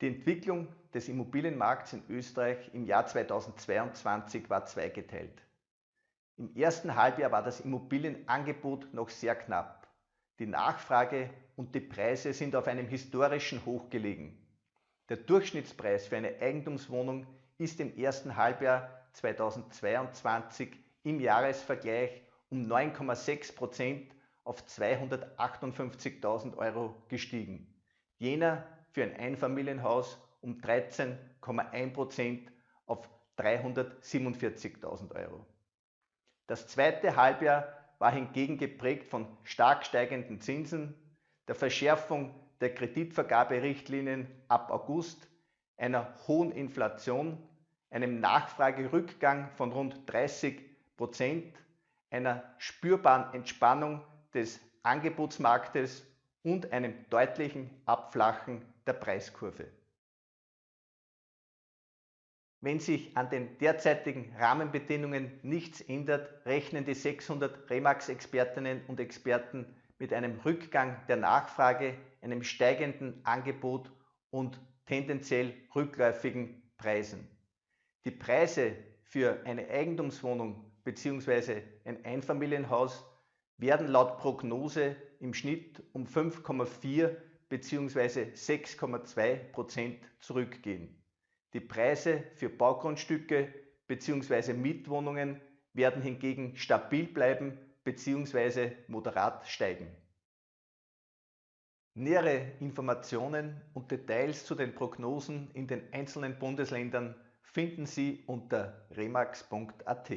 Die Entwicklung des Immobilienmarkts in Österreich im Jahr 2022 war zweigeteilt. Im ersten Halbjahr war das Immobilienangebot noch sehr knapp. Die Nachfrage und die Preise sind auf einem historischen Hoch gelegen. Der Durchschnittspreis für eine Eigentumswohnung ist im ersten Halbjahr 2022 im Jahresvergleich um 9,6 Prozent auf 258.000 Euro gestiegen. Jener für ein Einfamilienhaus um 13,1 Prozent auf 347.000 Euro. Das zweite Halbjahr war hingegen geprägt von stark steigenden Zinsen, der Verschärfung der Kreditvergaberichtlinien ab August, einer hohen Inflation, einem Nachfragerückgang von rund 30 Prozent, einer spürbaren Entspannung des Angebotsmarktes und einem deutlichen Abflachen der Preiskurve. Wenn sich an den derzeitigen Rahmenbedingungen nichts ändert, rechnen die 600 Remax-Expertinnen und Experten mit einem Rückgang der Nachfrage, einem steigenden Angebot und tendenziell rückläufigen Preisen. Die Preise für eine Eigentumswohnung bzw. ein Einfamilienhaus werden laut Prognose im Schnitt um 5,4 bzw. 6,2 Prozent zurückgehen. Die Preise für Baugrundstücke bzw. Mietwohnungen werden hingegen stabil bleiben bzw. moderat steigen. Nähere Informationen und Details zu den Prognosen in den einzelnen Bundesländern finden Sie unter remax.at.